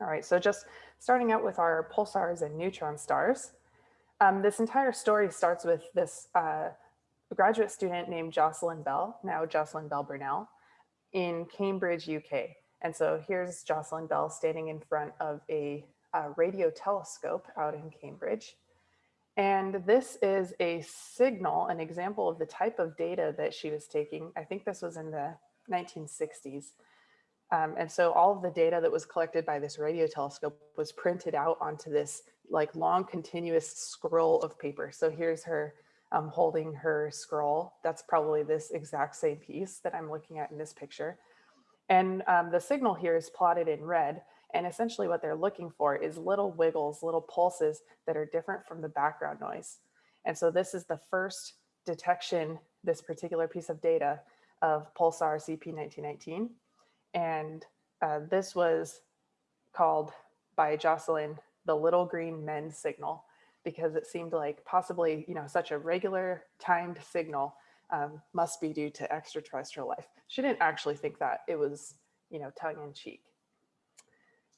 All right, so just starting out with our pulsars and neutron stars. Um, this entire story starts with this uh, graduate student named Jocelyn Bell, now Jocelyn Bell Burnell, in Cambridge, UK. And so here's Jocelyn Bell standing in front of a, a radio telescope out in Cambridge. And this is a signal, an example of the type of data that she was taking. I think this was in the 1960s. Um, and so all of the data that was collected by this radio telescope was printed out onto this like long continuous scroll of paper. So here's her um, holding her scroll. That's probably this exact same piece that I'm looking at in this picture. And um, the signal here is plotted in red. And essentially what they're looking for is little wiggles, little pulses that are different from the background noise. And so this is the first detection, this particular piece of data of pulsar CP1919. And uh, this was called by Jocelyn the little green men signal because it seemed like possibly, you know, such a regular timed signal um, must be due to extraterrestrial life. She didn't actually think that it was, you know, tongue in cheek.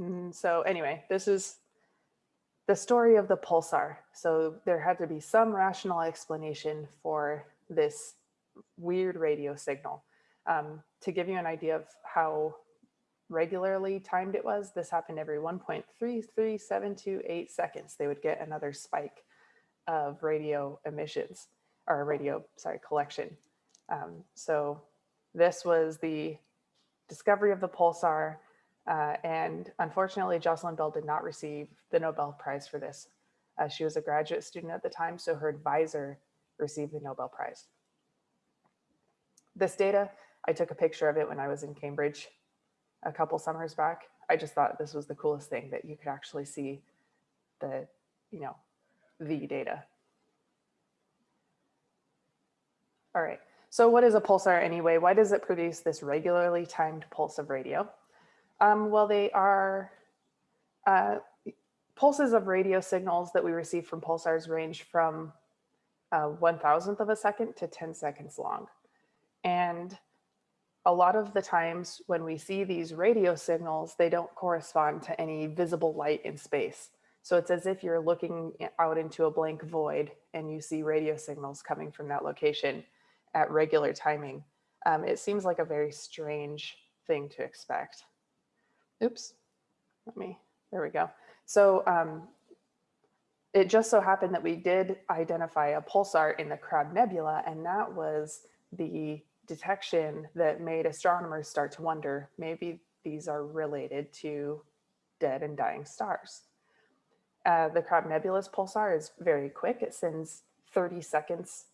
Mm, so anyway, this is the story of the pulsar. So there had to be some rational explanation for this weird radio signal. Um, to give you an idea of how regularly timed it was, this happened every 1.33728 seconds. They would get another spike of radio emissions or radio, sorry, collection. Um, so this was the discovery of the pulsar. Uh, and unfortunately, Jocelyn Bell did not receive the Nobel Prize for this. Uh, she was a graduate student at the time, so her advisor received the Nobel Prize. This data, I took a picture of it when I was in Cambridge a couple summers back. I just thought this was the coolest thing that you could actually see the, you know, the data. All right, so what is a pulsar anyway? Why does it produce this regularly timed pulse of radio? Um, well, they are uh, pulses of radio signals that we receive from pulsars range from uh, one thousandth of a second to 10 seconds long. And a lot of the times when we see these radio signals, they don't correspond to any visible light in space. So it's as if you're looking out into a blank void and you see radio signals coming from that location at regular timing. Um, it seems like a very strange thing to expect. Oops, let me, there we go. So um, it just so happened that we did identify a pulsar in the Crab Nebula, and that was the detection that made astronomers start to wonder, maybe these are related to dead and dying stars. Uh, the Crab Nebula's pulsar is very quick. It sends 30 seconds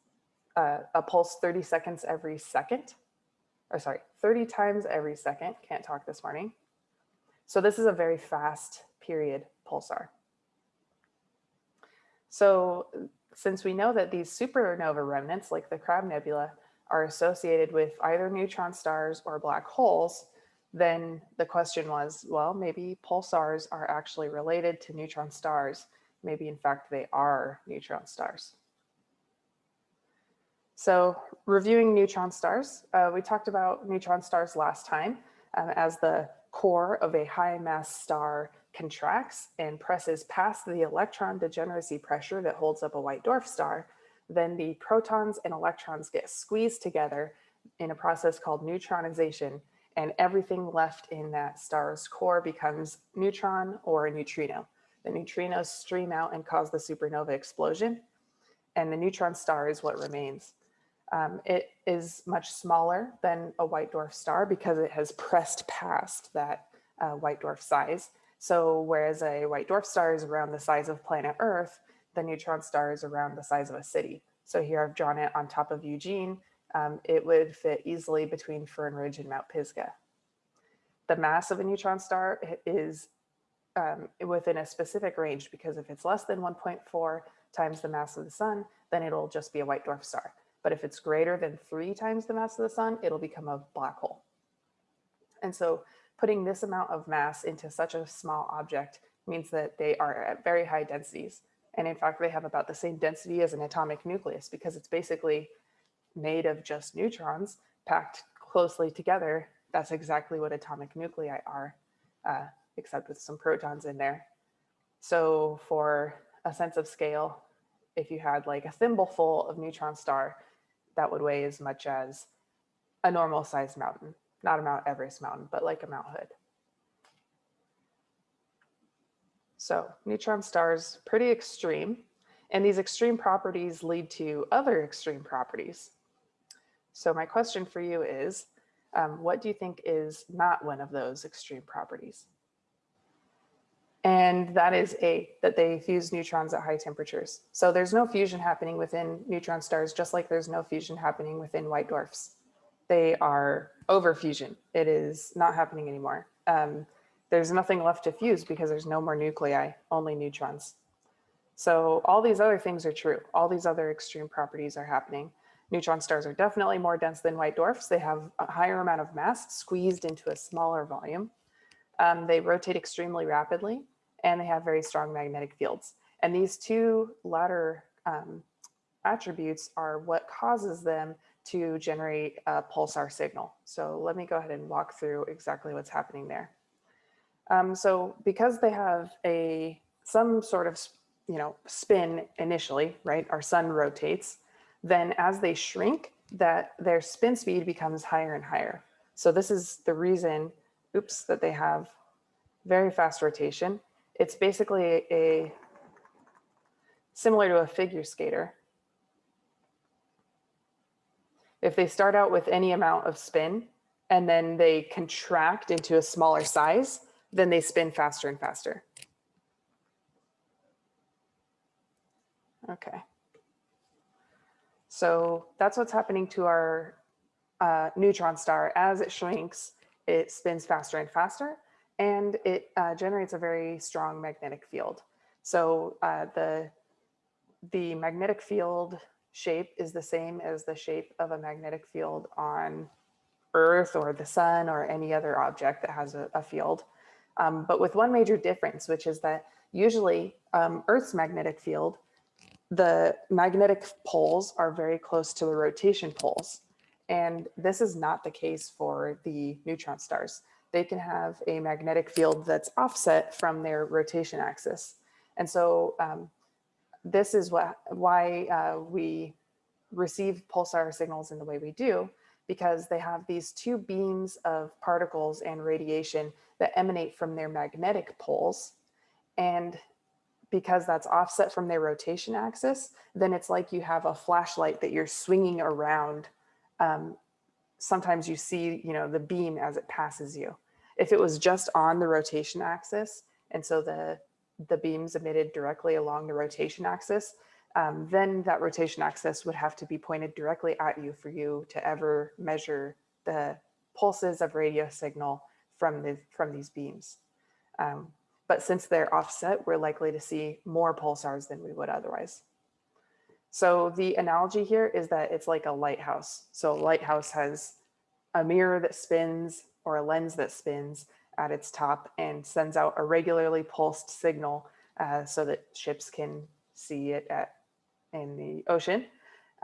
uh, a pulse 30 seconds every second, or sorry, 30 times every second, can't talk this morning. So this is a very fast period pulsar. So since we know that these supernova remnants like the Crab Nebula are associated with either neutron stars or black holes, then the question was, well, maybe pulsars are actually related to neutron stars. Maybe in fact they are neutron stars. So reviewing neutron stars, uh, we talked about neutron stars last time um, as the core of a high mass star contracts and presses past the electron degeneracy pressure that holds up a white dwarf star, then the protons and electrons get squeezed together in a process called neutronization and everything left in that star's core becomes neutron or a neutrino. The neutrinos stream out and cause the supernova explosion and the neutron star is what remains. Um, it is much smaller than a white dwarf star because it has pressed past that uh, white dwarf size. So whereas a white dwarf star is around the size of planet Earth, the neutron star is around the size of a city. So here I've drawn it on top of Eugene. Um, it would fit easily between Fern Ridge and Mount Pisgah. The mass of a neutron star is um, within a specific range because if it's less than 1.4 times the mass of the sun, then it'll just be a white dwarf star. But if it's greater than three times the mass of the sun, it'll become a black hole. And so putting this amount of mass into such a small object means that they are at very high densities. And in fact, they have about the same density as an atomic nucleus because it's basically made of just neutrons packed closely together. That's exactly what atomic nuclei are. Uh, except with some protons in there. So for a sense of scale, if you had like a thimbleful of neutron star, that would weigh as much as a normal sized mountain, not a Mount Everest mountain, but like a Mount Hood. So neutron stars, pretty extreme. And these extreme properties lead to other extreme properties. So my question for you is, um, what do you think is not one of those extreme properties? And that is A, that they fuse neutrons at high temperatures. So there's no fusion happening within neutron stars, just like there's no fusion happening within white dwarfs. They are over fusion. It is not happening anymore. Um, there's nothing left to fuse because there's no more nuclei, only neutrons. So all these other things are true. All these other extreme properties are happening. Neutron stars are definitely more dense than white dwarfs. They have a higher amount of mass squeezed into a smaller volume. Um, they rotate extremely rapidly and they have very strong magnetic fields. And these two latter um, attributes are what causes them to generate a pulsar signal. So let me go ahead and walk through exactly what's happening there. Um, so because they have a some sort of you know spin initially, right? Our sun rotates. Then as they shrink, that their spin speed becomes higher and higher. So this is the reason, oops, that they have very fast rotation it's basically a similar to a figure skater. If they start out with any amount of spin and then they contract into a smaller size, then they spin faster and faster. Okay. So that's what's happening to our uh, neutron star. As it shrinks, it spins faster and faster and it uh, generates a very strong magnetic field. So uh, the, the magnetic field shape is the same as the shape of a magnetic field on Earth or the sun or any other object that has a, a field. Um, but with one major difference, which is that usually um, Earth's magnetic field, the magnetic poles are very close to the rotation poles. And this is not the case for the neutron stars they can have a magnetic field that's offset from their rotation axis. And so um, this is what, why uh, we receive pulsar signals in the way we do, because they have these two beams of particles and radiation that emanate from their magnetic poles. And because that's offset from their rotation axis, then it's like you have a flashlight that you're swinging around um, sometimes you see, you know, the beam as it passes you. If it was just on the rotation axis, and so the, the beams emitted directly along the rotation axis, um, then that rotation axis would have to be pointed directly at you for you to ever measure the pulses of radio signal from, the, from these beams. Um, but since they're offset, we're likely to see more pulsars than we would otherwise. So the analogy here is that it's like a lighthouse. So a lighthouse has a mirror that spins or a lens that spins at its top and sends out a regularly pulsed signal uh, so that ships can see it at in the ocean.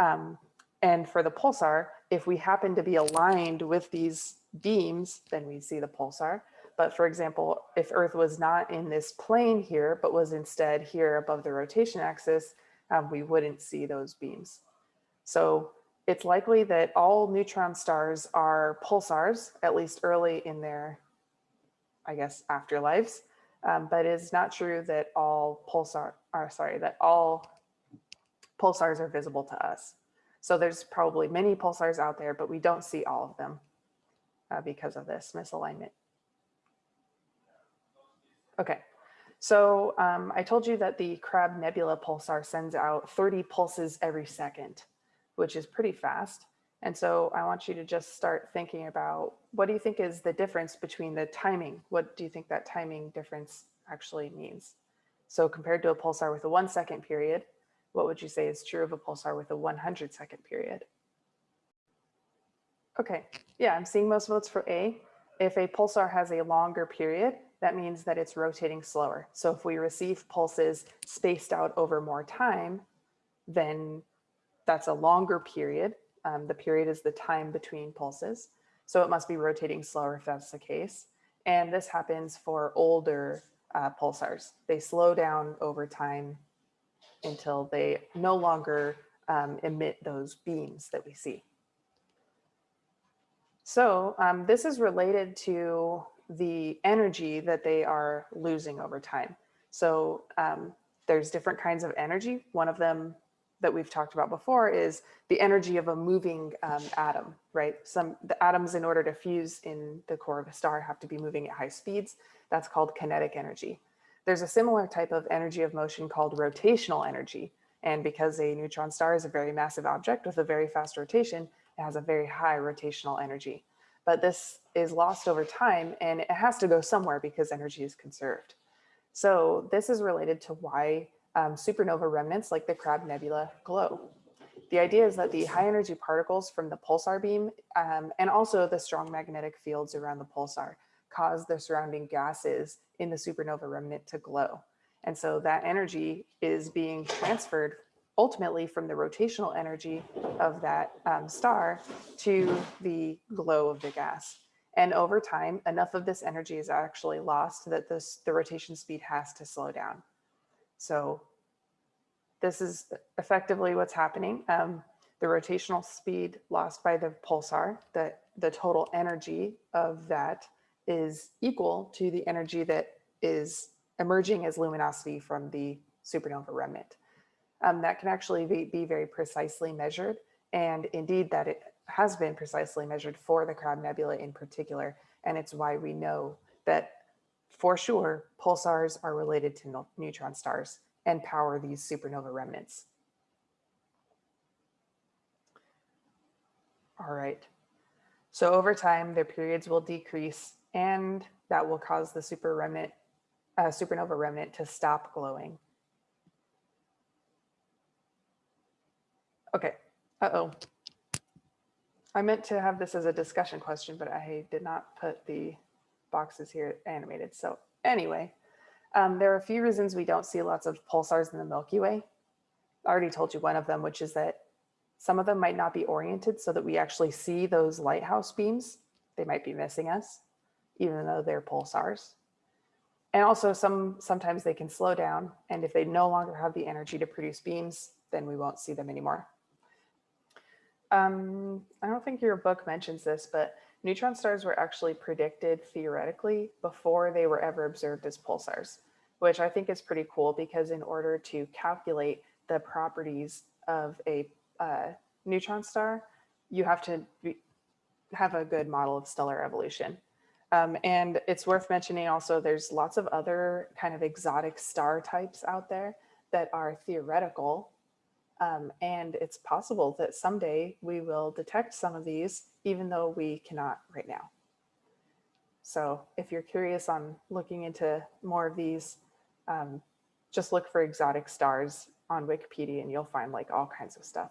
Um, and for the pulsar, if we happen to be aligned with these beams, then we see the pulsar. But for example, if Earth was not in this plane here, but was instead here above the rotation axis, um, we wouldn't see those beams. So it's likely that all neutron stars are pulsars, at least early in their, I guess, afterlives. Um, but it's not true that all pulsar, are sorry, that all pulsars are visible to us. So there's probably many pulsars out there, but we don't see all of them uh, because of this misalignment. Okay, so um, I told you that the Crab Nebula pulsar sends out 30 pulses every second which is pretty fast. And so I want you to just start thinking about what do you think is the difference between the timing? What do you think that timing difference actually means? So compared to a pulsar with a one second period, what would you say is true of a pulsar with a 100 second period? Okay, yeah, I'm seeing most votes for A. If a pulsar has a longer period, that means that it's rotating slower. So if we receive pulses spaced out over more time, then that's a longer period. Um, the period is the time between pulses. So it must be rotating slower if that's the case. And this happens for older uh, pulsars. They slow down over time until they no longer um, emit those beams that we see. So um, this is related to the energy that they are losing over time. So um, there's different kinds of energy. One of them that we've talked about before is the energy of a moving um, atom, right? Some the atoms in order to fuse in the core of a star have to be moving at high speeds. That's called kinetic energy. There's a similar type of energy of motion called rotational energy. And because a neutron star is a very massive object with a very fast rotation, it has a very high rotational energy. But this is lost over time and it has to go somewhere because energy is conserved. So this is related to why um, supernova remnants like the Crab Nebula glow. The idea is that the high energy particles from the pulsar beam um, and also the strong magnetic fields around the pulsar cause the surrounding gases in the supernova remnant to glow. And so that energy is being transferred ultimately from the rotational energy of that um, star to the glow of the gas. And over time, enough of this energy is actually lost that this, the rotation speed has to slow down. So this is effectively what's happening. Um, the rotational speed lost by the pulsar, the, the total energy of that is equal to the energy that is emerging as luminosity from the supernova remnant. Um, that can actually be, be, very precisely measured. And indeed that it has been precisely measured for the Crab Nebula in particular. And it's why we know that for sure, pulsars are related to neutron stars and power these supernova remnants. All right. So over time, their periods will decrease and that will cause the super remnant, uh, supernova remnant to stop glowing. Okay, uh-oh. I meant to have this as a discussion question, but I did not put the boxes here animated. So anyway, um, there are a few reasons we don't see lots of pulsars in the Milky Way. I already told you one of them, which is that some of them might not be oriented so that we actually see those lighthouse beams. They might be missing us, even though they're pulsars. And also some sometimes they can slow down. And if they no longer have the energy to produce beams, then we won't see them anymore. Um, I don't think your book mentions this, but neutron stars were actually predicted theoretically before they were ever observed as pulsars, which I think is pretty cool because in order to calculate the properties of a uh, neutron star, you have to be, have a good model of stellar evolution. Um, and it's worth mentioning also there's lots of other kind of exotic star types out there that are theoretical um, and it's possible that someday we will detect some of these, even though we cannot right now. So if you're curious on looking into more of these, um, just look for exotic stars on Wikipedia and you'll find like all kinds of stuff.